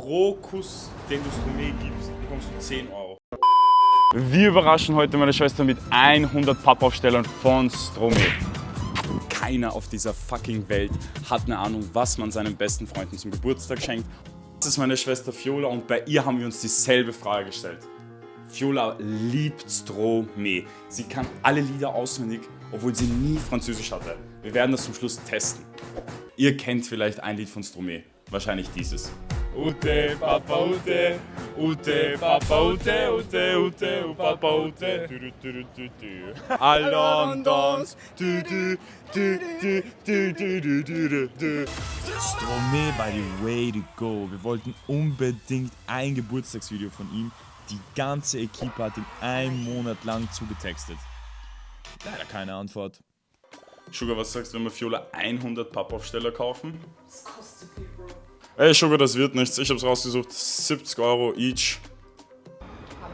Pro Kuss, den du Stromé gibst, bekommst du 10 Euro. Wir überraschen heute meine Schwester mit 100 Pappaufstellern von Stromé. Keiner auf dieser fucking Welt hat eine Ahnung, was man seinen besten Freunden zum Geburtstag schenkt. Das ist meine Schwester Fiola und bei ihr haben wir uns dieselbe Frage gestellt. Fiola liebt Stromé. Sie kann alle Lieder auswendig, obwohl sie nie Französisch hatte. Wir werden das zum Schluss testen. Ihr kennt vielleicht ein Lied von Stromé. Wahrscheinlich dieses. Ute, Papa, Ute, Ute, Papa, Ute, Ute, Ute, Papa, Ute, du, du, du, du, du. Allons, du, du, du, du, du, du, du, du, du, du. Stromé by the way to go. Wir wollten unbedingt ein Geburtstagsvideo von ihm. Die ganze Equipe hat ihn einen Monat lang zugetextet. Leider keine Antwort. Sugar, was sagst du, wenn wir Fiola 100 Pappaufsteller kaufen? Das kostet viel, Bro. Ey, Sugar, das wird nichts. Ich hab's rausgesucht. 70 Euro each.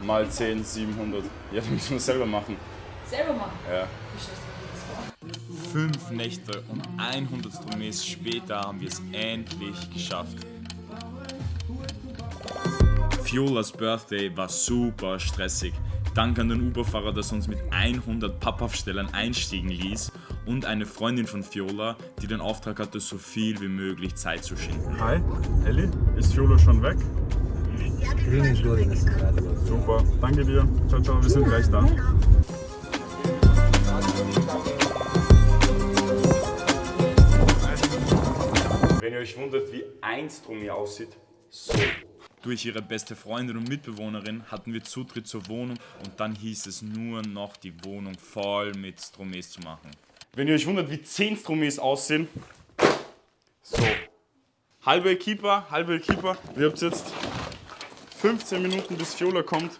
Mal 10, 700. Ja, das müssen wir selber machen. Selber machen. Ja. Fünf Nächte und 100 Stromés später haben wir es endlich geschafft. Fiolas Birthday war super stressig. Dank an den Uberfahrer, dass er uns mit 100 Pappaufstellern einstiegen ließ und eine Freundin von Fiola, die den Auftrag hatte, so viel wie möglich Zeit zu schinden. Hi, Elli. Ist Fiola schon weg? Super. Danke dir. Ciao, ciao. Wir sind gleich da. Wenn ihr euch wundert, wie ein Stromie aussieht, so. Durch ihre beste Freundin und Mitbewohnerin hatten wir Zutritt zur Wohnung und dann hieß es nur noch, die Wohnung voll mit Stromés zu machen. Wenn ihr euch wundert, wie 10 Stromies aussehen, so. Halbe Keeper, halbe Keeper. Ihr habt jetzt 15 Minuten bis Fiola kommt.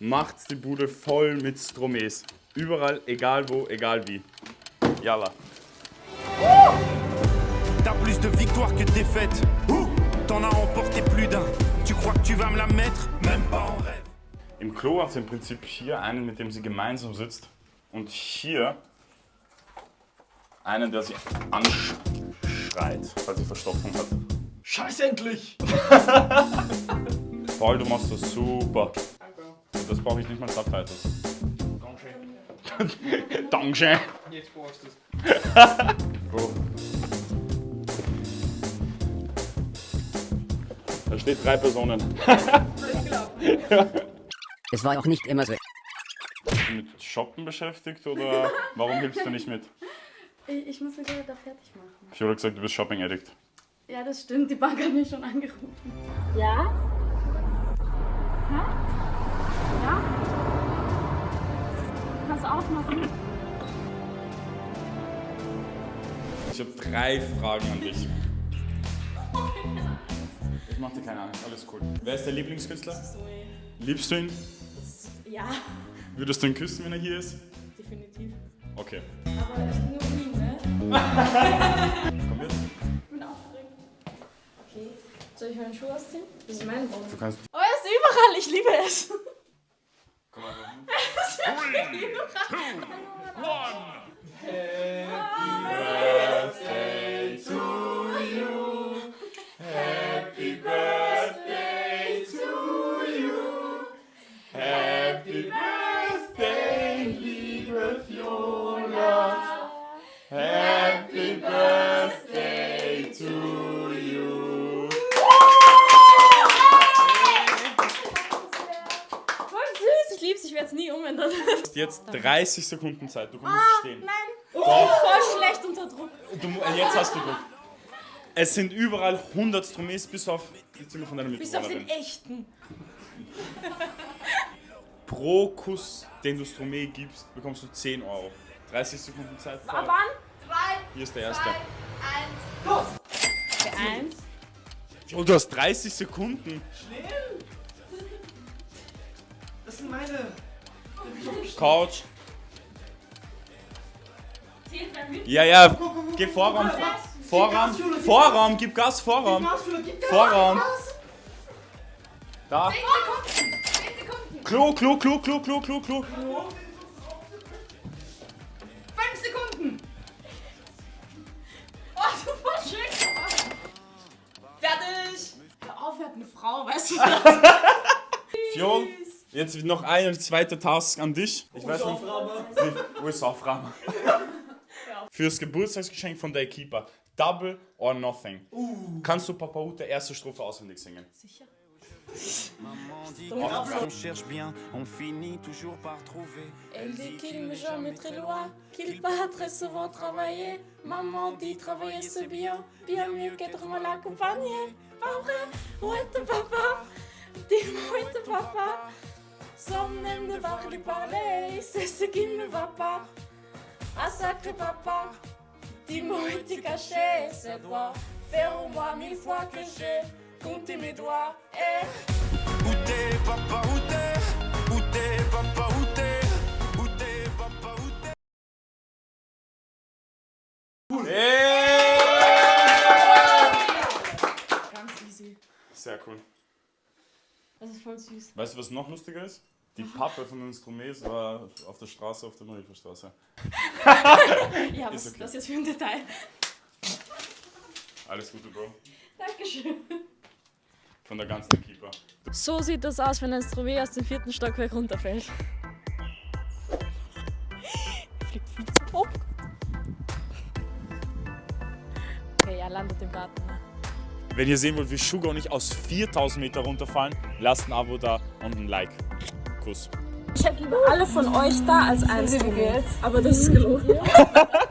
Macht die Bude voll mit Stromes. Überall, egal wo, egal wie. Yalla. T'as plus de victoires que de défaites. T'en as remporté plus d'un. Tu crois que tu vas me la mettre Même pas en rêve. Im Klo hat sie im Prinzip hier einen, mit dem sie gemeinsam sitzt. Und hier einen, der sie anschreit, weil sie Verstopfung hat. Scheiß endlich! Paul, du machst das super. Und das brauche ich nicht mal Subtitles. Dankeschön. Jetzt brauchst du es. Bro. Da steht drei Personen. Es war auch nicht immer so. Bist du mit Shoppen beschäftigt oder warum hilfst du nicht mit? Ich, ich muss mich gerade da fertig machen. Fiola hat gesagt, du bist Shopping Addict. Ja, das stimmt. Die Bank hat mich schon angerufen. Ja? Hä? Ja? Kannst du aufmachen? Ich habe drei Fragen an dich. Ich mach dir keine Angst, alles cool. Wer ist der Lieblingskünstler? Liebst du ihn? Ja, Würdest du ihn küssen, wenn er hier ist? definitiv. Okay. Aber nur ihn, ne? Komm mit. Ich bin aufgeregt. Okay. Soll ich meinen Schuh ausziehen? Das ist mein Raum. Du kannst. Oh, er ist überall. Ich liebe es. Komm mal hin. Voll süß. Ich lieb's. Ich werde es nie umändern. Du hast jetzt 30 Sekunden Zeit. Du kommst stehen. Nein. Bin voll schlecht unter Druck. Du, äh, jetzt hast du Druck. Es sind überall 100 Stromes bis auf die Zimmer von deiner Bis auf den echten. Pro Kuss, den du Stromé gibst, bekommst du 10 Euro. 30 Sekunden Zeit. Ab wann? Hier ist der erste. Der eins. Und du hast 30 Sekunden. Das sind meine. Couch. Ja, ja. Geh Vorraum. Vorraum. Vorraum. Gib Gas. Vorraum. Vorraum. Da. 10 Sekunden. 10 Sekunden. Klo, Klo, Klo, Klo, Klo, Klo, Klo. 5 Sekunden. Oh, du voll schön. Fertig. Hör auf, wir hatten eine Frau, weißt du? Fiol, jetzt noch ein zweiter Task an dich. Ich weiß nicht. USA-Frage. Fürs Geburtstagsgeschenk von der Keeper. Double or nothing. Kannst du Papa Ute erste Strophe auswendig singen? On cherche bien, on finit toujours par trouver. Elle dit qu'il me jamais très loin, qu'il part très souvent travailler. Maman dit travailler c'est bien, bien mieux qu'être mal accompagné. Pas vrai Où est ton papa Dis-moi où est ton papa Sans même devoir lui parler, c'est ce qui ne va pas. Ah sacré papa, dis-moi où es-tu caché C'est doigts, faire au moins mille fois que j'ai compté mes doigts. Eh Où t'es, papa, où t'es? Où t'es, papa, où t'es? Où t'es, papa, où t'es? Ganz easy. Sehr cool. Das ist voll süß. Weißt du, was noch lustiger ist? Die Pappe von den Stromes war auf der Straße, auf der Marienstraße. Ja, was Ist ist okay. das jetzt für ein Detail? Alles Gute, Bro. Dankeschön. Von der ganzen Keeper. So sieht das aus, wenn ein Stromé aus dem vierten Stockwerk runterfällt. Fliegt viel zu hoch. Okay, er landet im Garten. Ne? Wenn ihr sehen wollt, wie Sugar und ich aus 4000 Meter runterfallen, lasst ein Abo da und ein Like. Kuss. Ich hätte lieber alle von euch da als ein Stromé. Aber das ist gelogen.